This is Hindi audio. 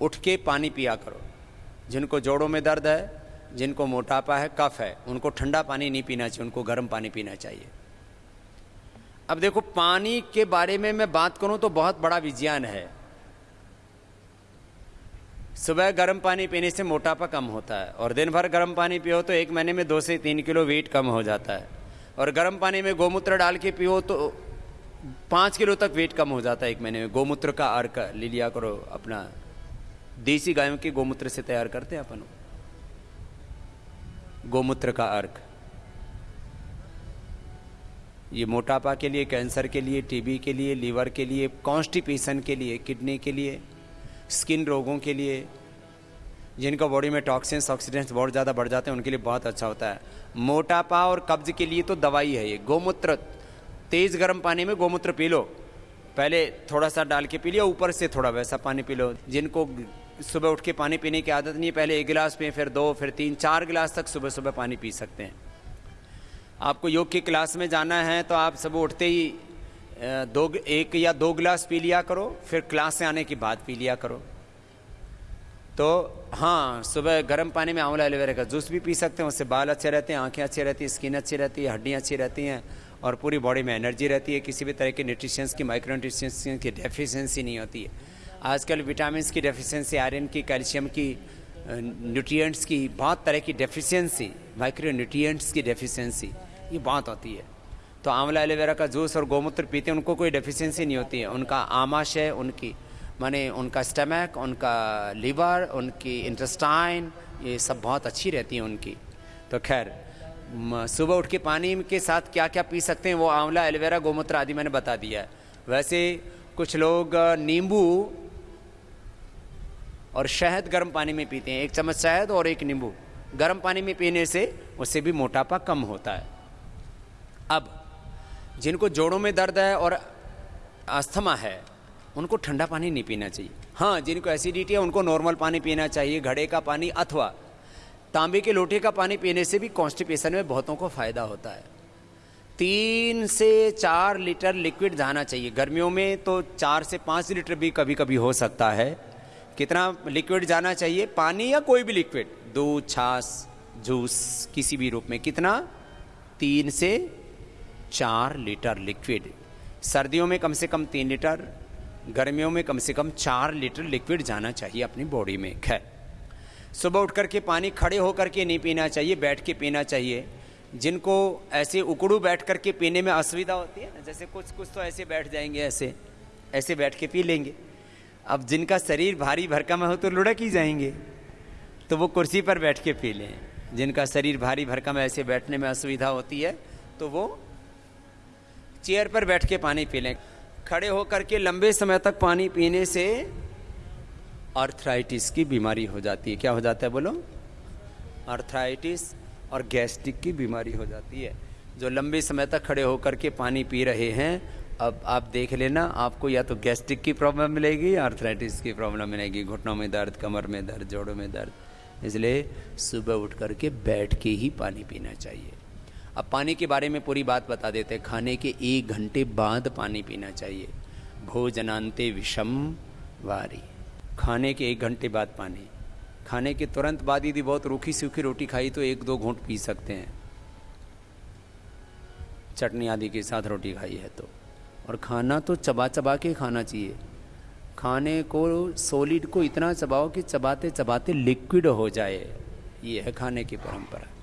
उठ के पानी पिया करो। जिनको जोड़ों में दर्द है, जिनको मोटापा है, कफ है, उनको ठंडा पानी नहीं पीना चाहिए, उनको गर्म पानी पीना चाहिए। अब देखो, पानी के बारे में मैं बात करूँ तो बहुत बड़ा विज्ञान है। सुबह गर्म पानी पीने से मोटापा कम होता है और दिन भर गर्म पानी पियो तो एक महीने में दो से तीन किलो वेट कम हो जाता है। और गर्म पानी में गोमूत्र डाल के पियो तो पाँच किलो तक वेट कम हो जाता है एक महीने में। गोमूत्र का अर्क ले लिया करो अपना। देसी गायों के गोमूत्र से तैयार करते हैं अपन गोमूत्र का अर्क। ये मोटापा के लिए, कैंसर के लिए, टीबी के लिए, लीवर के लिए, कॉन्स्टिपेशन के लिए, किडनी के लिए, स्किन रोगों के लिए, जिनका बॉडी में टॉक्सिन्स ऑक्सीडेंट्स बहुत ज़्यादा बढ़ जाते हैं, उनके लिए बहुत अच्छा होता है। मोटापा और कब्ज के लिए तो दवाई है ये। गोमूत्र, तेज़ गर्म पानी में गोमूत्र पी लो। पहले थोड़ा सा डाल के पी लिया, ऊपर से थोड़ा वैसा पानी पी लो, जिनको सुबह उठ के पानी पीने की आदत नहीं है पहले एक गिलास पिए, फिर दो, फिर तीन, चार गिलास तक सुबह सुबह पानी पी सकते हैं। आपको योग की क्लास में जाना है तो आप सुबह उठते ही दो एक या दो गिलास पी लिया करो, फिर क्लास से आने के बाद पी लिया करो। तो हाँ सुबह गर्म पानी में आंवला एलोवेरा का जूस भी पी सकते हैं, उससे बाल अच्छे रहते हैं, आँखें अच्छी रहती हैं, स्किन अच्छी रहती है, हड्डियाँ अच्छी रहती हैं, और पूरी बॉडी में एनर्जी रहती है, किसी भी तरह के न्यूट्रिशंस की, माइक्रो न्यूट्रिशंस की, डेफिशिएंसी नहीं होती है। आजकल विटामिन की डेफिशिएंसी आयरन की, कैल्शियम की न्यूट्रिएंट्स की, बहुत तरह की डेफिशिएंसी माइक्रो न्यूट्रिएंट्स की डेफिशिएंसी ये बहुत होती है। तो आंवला एलोवेरा का जूस और गोमूत्र पीते हैं, उनको कोई डेफिशिएंसी नहीं होती है। उनका आमाशय उनकी, माने उनका स्टमक उनका लीवर उनकी इंटेस्टाइन ये सब बहुत अच्छी रहती है उनकी। तो खैर सुबह उठ के पानी के साथ क्या क्या पी सकते हैं, वो आंवला, एलोवेरा, गोमूत्र आदि मैंने बता दिया है। वैसे कुछ लोग नींबू और शहद गर्म पानी में पीते हैं। एक चम्मच शहद और एक नींबू। गर्म पानी में पीने से उससे भी मोटापा कम होता है। अब, जिनको जोड़ों में दर्द है और अस्थमा है, उनको ठंडा पानी नहीं पीना चाहिए। हाँ जिनको एसिडिटी है, उनको नॉर्मल पानी पीना चाहिए, घड़े का पानी अथवा तांबे के लोटे का पानी पीने से भी कॉन्स्टिपेशन में बहुतों को फ़ायदा होता है। तीन से चार लीटर लिक्विड जाना चाहिए। गर्मियों में तो चार से पाँच लीटर भी कभी कभी हो सकता है। कितना लिक्विड जाना चाहिए? पानी या कोई भी लिक्विड दूध, छाछ, जूस, किसी भी रूप में कितना? तीन से चार लीटर लिक्विड सर्दियों में कम से कम तीन लीटर, गर्मियों में कम से कम चार लीटर लिक्विड जाना चाहिए अपनी बॉडी में। खैर, सुबह उठ करके पानी खड़े होकर के नहीं पीना चाहिए, बैठ के पीना चाहिए। जिनको ऐसे उकड़ू बैठ करके पीने में असुविधा होती है ना, जैसे कुछ कुछ तो ऐसे बैठ जाएँगे, ऐसे ऐसे बैठ के पी लेंगे। अब जिनका शरीर भारी भरकम हो तो लुढ़क ही जाएँगे। तो वो कुर्सी पर बैठ के पी लें। जिनका शरीर भारी भरकम ऐसे बैठने में असुविधा होती है तो वो चेयर पर बैठ के पानी पी लें। खड़े होकर के लंबे समय तक पानी पीने से अर्थराइटिस की बीमारी हो जाती है। क्या हो जाता है बोलो? अर्थराइटिस और गैस्ट्रिक की बीमारी हो जाती है। जो लंबे समय तक खड़े होकर के पानी पी रहे हैं अब आप देख लेना, आपको या तो गैस्ट्रिक की प्रॉब्लम मिलेगी या अर्थराइटिस की प्रॉब्लम मिलेगी, घुटनों में दर्द, कमर में दर्द, जोड़ों में दर्द। इसलिए सुबह उठ करके बैठ के ही पानी पीना चाहिए। अब पानी के बारे में पूरी बात बता देते हैं। खाने के एक घंटे बाद पानी पीना चाहिए। भोजनांते विषम वारी। खाने के एक घंटे बाद पानी। खाने के तुरंत बाद यदि बहुत रूखी सूखी रोटी खाई तो एक दो घूंट पी सकते हैं। चटनी आदि के साथ रोटी खाई है तो। और खाना तो चबा चबा के खाना चाहिए। खाने को सॉलिड को इतना चबाओ कि चबाते चबाते लिक्विड हो जाए। ये है खाने की परंपरा।